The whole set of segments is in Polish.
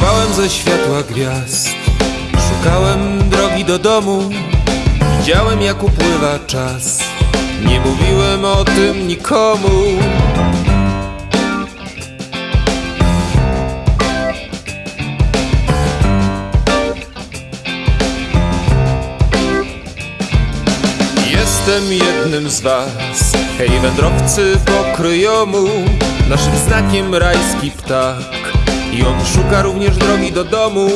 Nawigowałem ze światła gwiazd. Szukałem drogi do domu. Widziałem jak upływa czas. Nie mówiłem o tym nikomu. Jestem jednym z was. Hej wędrowcy pokryjomu. Naszym znakiem rajski ptak I on szuka również drogi do domu.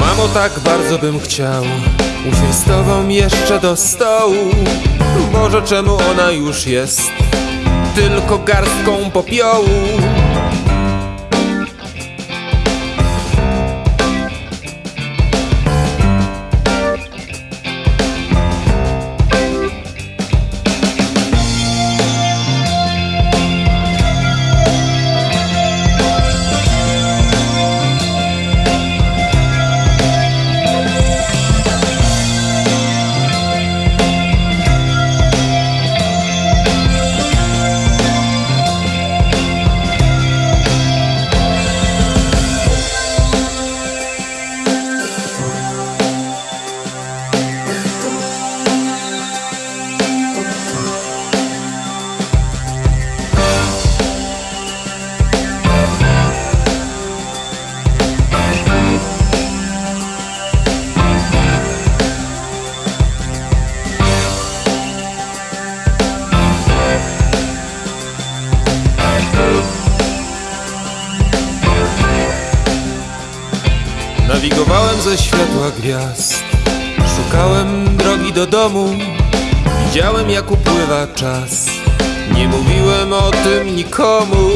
Mamo, tak bardzo bym chciał Usiąść z tobą jeszcze do stołu. Boże, czemu ona już jest Tylko garstką popiołu Nawigowałem ze światła gwiazd. Szukałem drogi do domu. Widziałem jak upływa czas. Nie mówiłem o tym nikomu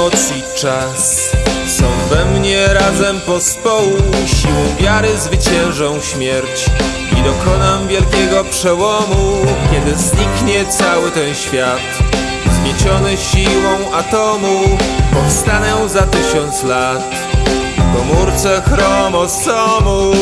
Moc i czas. Są we mnie razem pospołu Siłą wiary zwyciężą śmierć. I dokonam wielkiego przełomu Kiedy zniknie cały ten świat. Zmieciony siłą atomu Powstanę za tysiąc lat. W komórce chromosomu